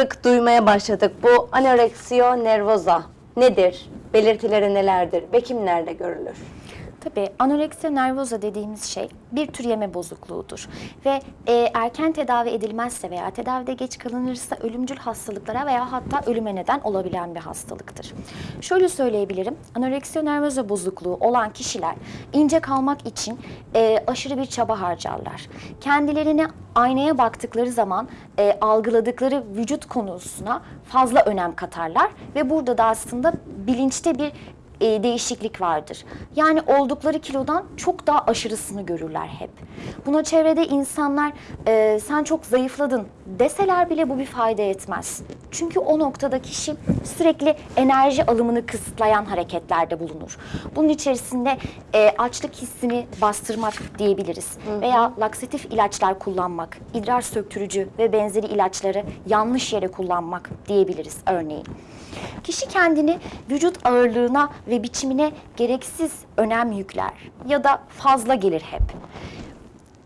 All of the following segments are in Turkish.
sık duymaya başladık. Bu anoreksiyo nervoza nedir? Belirtileri nelerdir ve kimlerde görülür? Tabii anoreksiya nervoza dediğimiz şey bir tür yeme bozukluğudur ve e, erken tedavi edilmezse veya tedavide geç kalınırsa ölümcül hastalıklara veya hatta ölüme neden olabilen bir hastalıktır. Şöyle söyleyebilirim, anoreksiya nervoza bozukluğu olan kişiler ince kalmak için e, aşırı bir çaba harcarlar. Kendilerine aynaya baktıkları zaman e, algıladıkları vücut konusuna fazla önem katarlar ve burada da aslında bilinçte bir e, değişiklik vardır. Yani oldukları kilodan çok daha aşırısını görürler hep. Buna çevrede insanlar e, sen çok zayıfladın deseler bile bu bir fayda etmez. Çünkü o noktada kişi sürekli enerji alımını kısıtlayan hareketlerde bulunur. Bunun içerisinde e, açlık hissini bastırmak diyebiliriz. Veya laksatif ilaçlar kullanmak, idrar söktürücü ve benzeri ilaçları yanlış yere kullanmak diyebiliriz örneğin. Kişi kendini vücut ağırlığına ve biçimine gereksiz önem yükler ya da fazla gelir hep.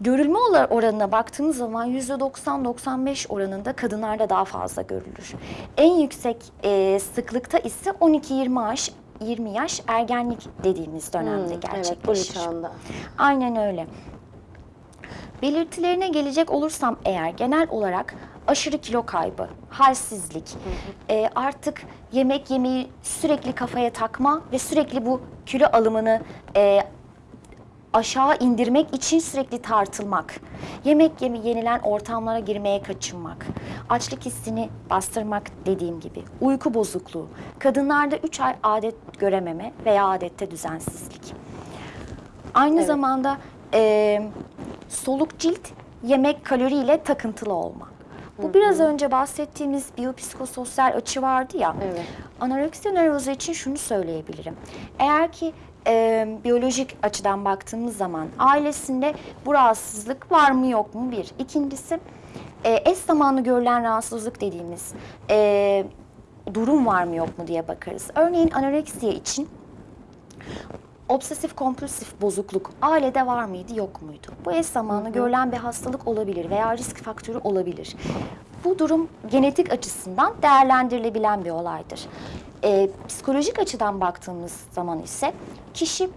Görülme oranına baktığımız zaman %90-95 oranında kadınlarda daha fazla görülür. En yüksek e, sıklıkta ise 12-20 yaş 20 yaş ergenlik dediğimiz dönemde Hmm, gerçekleşir. Evet, bu. Aynen öyle. Belirtilerine gelecek olursam eğer genel olarak aşırı kilo kaybı, halsizlik, e, artık yemek yemeyi sürekli kafaya takma ve sürekli bu kilo alımını e, aşağı indirmek için sürekli tartılmak, yemek yemi yenilen ortamlara girmeye kaçınmak, açlık hissini bastırmak dediğim gibi, uyku bozukluğu, kadınlarda 3 ay adet görememe veya adette düzensizlik. Aynı Evet. zamanda e, soluk cilt yemek kaloriyle takıntılı olmak. Bu biraz önce bahsettiğimiz biyopsikososyal açı vardı ya. Evet. Anoreksiya nervoza için şunu söyleyebilirim. Eğer ki e, biyolojik açıdan baktığımız zaman ailesinde bu rahatsızlık var mı yok mu bir. İkincisi e, eş zamanlı görülen rahatsızlık dediğimiz e, durum var mı yok mu diye bakarız. Örneğin anoreksiya için obsesif kompulsif bozukluk ailede var mıydı yok muydu? Bu eş zamanlı görülen bir hastalık olabilir veya risk faktörü olabilir. Bu durum genetik açısından değerlendirilebilen bir olaydır. Ee, psikolojik açıdan baktığımız zaman ise kişi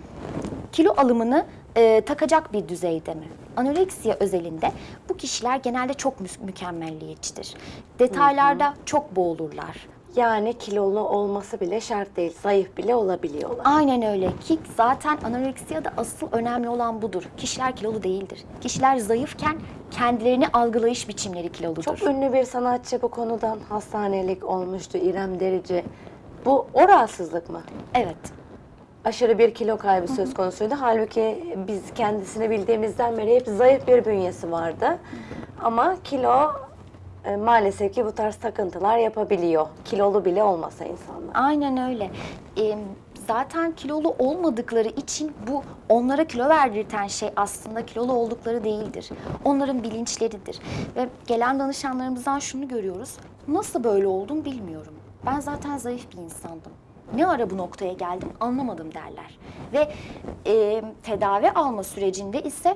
kilo alımını e, takacak bir düzeyde mi? Anoreksiya özelinde bu kişiler genelde çok mü- mükemmelliyetçidir. Detaylarda çok boğulurlar. Yani kilolu olması bile şart değil. Zayıf bile olabiliyorlar. Aynen öyle ki zaten anoreksiyada asıl önemli olan budur. Kişiler kilolu değildir. Kişiler zayıfken kendilerini algılayış biçimleri kiloludur. Çok ünlü bir sanatçı bu konudan hastanelik olmuştu İrem Derici. Bu o rahatsızlık mı? Evet. Aşırı bir kilo kaybı söz konusuydu. Halbuki biz kendisini bildiğimizden beri hep zayıf bir bünyesi vardı. Ama kilo e, maalesef ki bu tarz takıntılar yapabiliyor. Kilolu bile olmasa insanlar. Aynen öyle. Ee, zaten kilolu olmadıkları için bu onlara kilo verdirten şey aslında kilolu oldukları değildir. Onların bilinçleridir. Ve gelen danışanlarımızdan şunu görüyoruz. Nasıl böyle oldum bilmiyorum. Ben zaten zayıf bir insandım. Ne ara bu noktaya geldim anlamadım derler. Ve e, tedavi alma sürecinde ise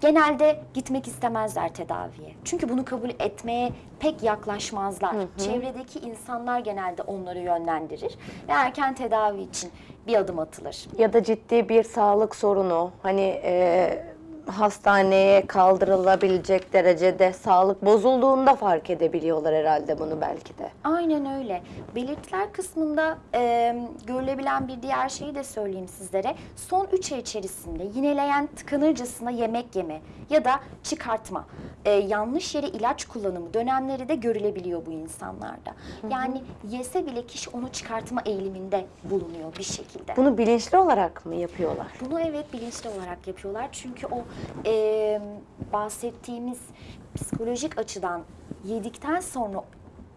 genelde gitmek istemezler tedaviye. Çünkü bunu kabul etmeye pek yaklaşmazlar. Çevredeki insanlar genelde onları yönlendirir ve erken tedavi için bir adım atılır. Ya da ciddi bir sağlık sorunu, hani e, hastaneye kaldırılabilecek derecede sağlık bozulduğunda fark edebiliyorlar herhalde bunu belki de. Aynen öyle. Belirtiler kısmında e, görülebilen bir diğer şeyi de söyleyeyim sizlere. Son 3 ay içerisinde yineleyen tıkanırcasına yemek yeme ya da çıkartma, e, yanlış yere ilaç kullanımı dönemleri de görülebiliyor bu insanlarda. Yani yese bile kişi onu çıkartma eğiliminde bulunuyor bir şekilde. Bunu bilinçli olarak mı yapıyorlar? Bunu evet bilinçli olarak yapıyorlar. Çünkü o e, bahsettiğimiz psikolojik açıdan yedikten sonra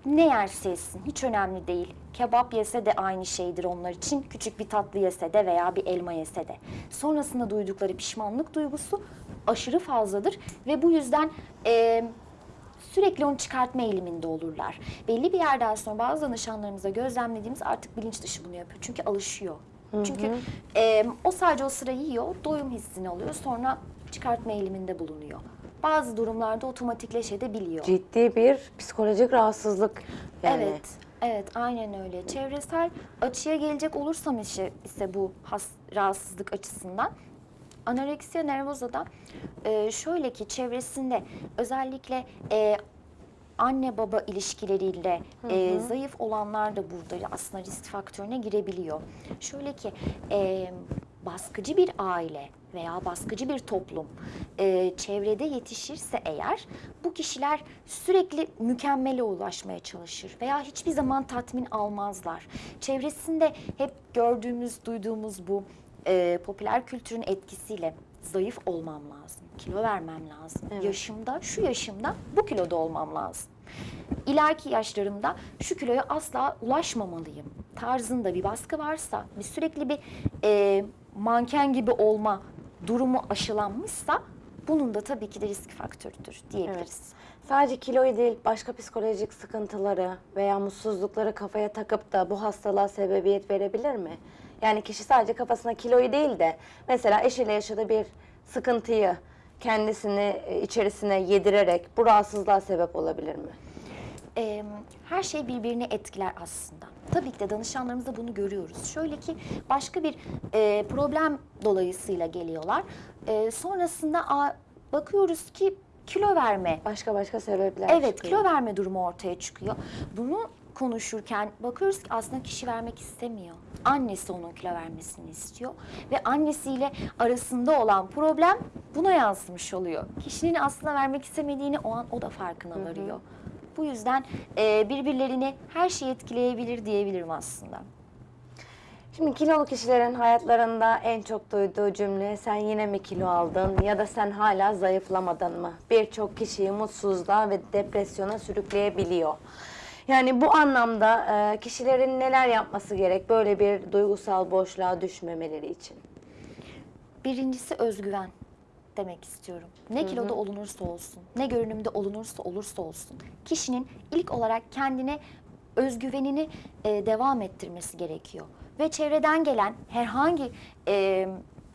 ne yerse yesin hiç önemli değil. Kebap yese de aynı şeydir onlar için. Küçük bir tatlı yese de veya bir elma yese de. Sonrasında duydukları pişmanlık duygusu aşırı fazladır ve bu yüzden e, sürekli onu çıkartma eğiliminde olurlar. Belli bir yerden sonra bazı danışanlarımıza gözlemlediğimiz artık bilinç dışı bunu yapıyor. Çünkü alışıyor. Çünkü e, o sadece o sıra yiyor, doyum hissini alıyor, sonra çıkartma eğiliminde bulunuyor. bazı durumlarda otomatikleşebiliyor. Ciddi bir psikolojik rahatsızlık yani. Evet, evet aynen öyle. Çevresel açıya gelecek olursam ise, ise bu has, rahatsızlık açısından anoreksiya nervozada e, şöyle ki çevresinde özellikle e, anne baba ilişkileriyle e, zayıf olanlar da burada aslında risk faktörüne girebiliyor. Şöyle ki e, baskıcı bir aile veya baskıcı bir toplum e, çevrede yetişirse eğer bu kişiler sürekli mükemmele ulaşmaya çalışır veya hiçbir zaman tatmin almazlar. Çevresinde hep gördüğümüz, duyduğumuz bu e, popüler kültürün etkisiyle zayıf olmam lazım, kilo vermem lazım. Evet. Yaşımda, şu yaşımda bu kiloda olmam lazım. İleriki yaşlarımda şu kiloya asla ulaşmamalıyım tarzında bir baskı varsa, bir sürekli bir e, manken gibi olma durumu aşılanmışsa bunun da tabii ki de risk faktörüdür diyebiliriz. Sadece kiloyu değil başka psikolojik sıkıntıları veya mutsuzlukları kafaya takıp da bu hastalığa sebebiyet verebilir mi? Yani kişi sadece kafasına kiloyu değil de mesela eşiyle yaşadığı bir sıkıntıyı kendisini e, içerisine yedirerek bu rahatsızlığa sebep olabilir mi? Ee, her şey birbirini etkiler aslında. Tabii ki de danışanlarımızda bunu görüyoruz. Şöyle ki başka bir e, problem dolayısıyla geliyorlar. E, sonrasında a, bakıyoruz ki kilo verme Başka başka sebepler Evet, çıkıyor. kilo verme durumu ortaya çıkıyor. Bunu konuşurken bakıyoruz ki aslında kişi vermek istemiyor. Annesi onun kilo vermesini istiyor ve annesiyle arasında olan problem buna yansımış oluyor. Kişinin aslında vermek istemediğini o an o da farkına varıyor. Bu yüzden e, birbirlerini her şey etkileyebilir diyebilirim aslında. Şimdi kilolu kişilerin hayatlarında en çok duyduğu cümle sen yine mi kilo aldın ya da sen hala zayıflamadın mı? Birçok kişiyi mutsuzluğa ve depresyona sürükleyebiliyor. Yani bu anlamda e, kişilerin neler yapması gerek böyle bir duygusal boşluğa düşmemeleri için? Birincisi özgüven demek istiyorum. Ne kiloda olunursa olsun, ne görünümde olunursa olursa olsun, kişinin ilk olarak kendine özgüvenini e, devam ettirmesi gerekiyor. Ve çevreden gelen herhangi e,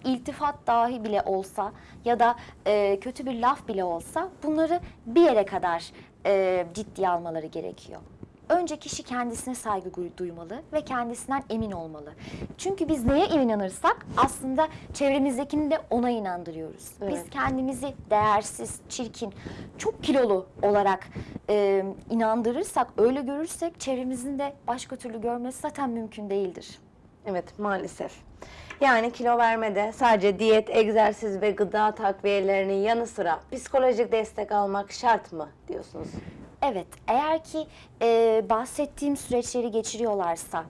iltifat dahi bile olsa ya da e, kötü bir laf bile olsa bunları bir yere kadar e, ciddiye almaları gerekiyor. Önce kişi kendisine saygı duymalı ve kendisinden emin olmalı. Çünkü biz neye inanırsak aslında çevremizdekini de ona inandırıyoruz. Evet. Biz kendimizi değersiz, çirkin, çok kilolu olarak e, inandırırsak, öyle görürsek çevremizin de başka türlü görmesi zaten mümkün değildir. Evet maalesef. Yani kilo vermede sadece diyet, egzersiz ve gıda takviyelerinin yanı sıra psikolojik destek almak şart mı diyorsunuz? Evet, eğer ki e, bahsettiğim süreçleri geçiriyorlarsa,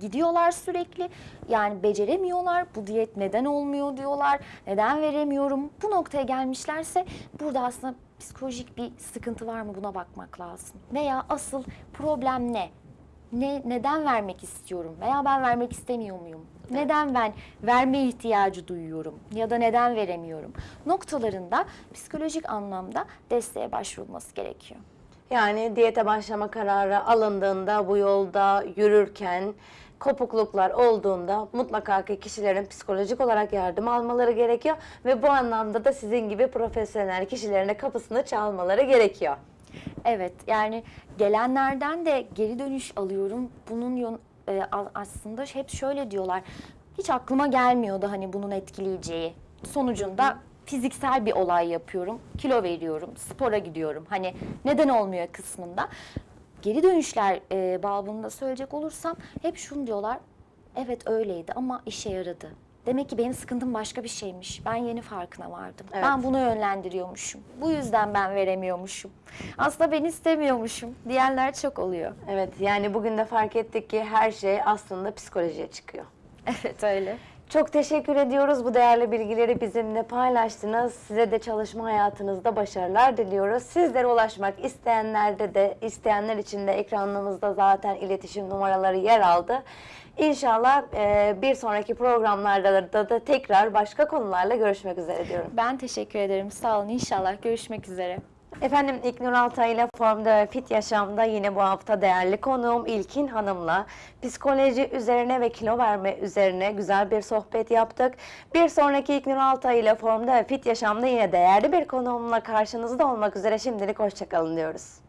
gidiyorlar sürekli, yani beceremiyorlar, bu diyet neden olmuyor diyorlar, neden veremiyorum, bu noktaya gelmişlerse burada aslında psikolojik bir sıkıntı var mı buna bakmak lazım. Veya asıl problem ne? Ne, neden vermek istiyorum veya ben vermek istemiyor muyum? Neden ben verme ihtiyacı duyuyorum ya da neden veremiyorum? Noktalarında psikolojik anlamda desteğe başvurulması gerekiyor. Yani diyete başlama kararı alındığında bu yolda yürürken kopukluklar olduğunda mutlaka ki kişilerin psikolojik olarak yardım almaları gerekiyor ve bu anlamda da sizin gibi profesyonel kişilerin de kapısını çalmaları gerekiyor. Evet yani gelenlerden de geri dönüş alıyorum. Bunun e, aslında hep şöyle diyorlar. Hiç aklıma gelmiyordu hani bunun etkileyeceği. Sonucunda fiziksel bir olay yapıyorum. Kilo veriyorum, spora gidiyorum. Hani neden olmuyor kısmında. Geri dönüşler e, babında söyleyecek olursam hep şunu diyorlar. Evet öyleydi ama işe yaradı. Demek ki benim sıkıntım başka bir şeymiş. Ben yeni farkına vardım. Evet. Ben bunu yönlendiriyormuşum. Bu yüzden ben veremiyormuşum. Aslında ben istemiyormuşum diyenler çok oluyor. Evet yani bugün de fark ettik ki her şey aslında psikolojiye çıkıyor. Evet öyle. Çok teşekkür ediyoruz bu değerli bilgileri bizimle paylaştınız. Size de çalışma hayatınızda başarılar diliyoruz. Sizlere ulaşmak isteyenlerde de isteyenler için de ekranımızda zaten iletişim numaraları yer aldı. İnşallah e, bir sonraki programlarda da, da tekrar başka konularla görüşmek üzere diyorum. Ben teşekkür ederim. Sağ olun. İnşallah görüşmek üzere. Efendim İlknur Altay ile Formda ve Fit Yaşam'da yine bu hafta değerli konuğum İlkin Hanım'la psikoloji üzerine ve kilo verme üzerine güzel bir sohbet yaptık. Bir sonraki İlknur Altay ile Formda ve Fit Yaşam'da yine değerli bir konuğumla karşınızda olmak üzere şimdilik hoşçakalın diyoruz.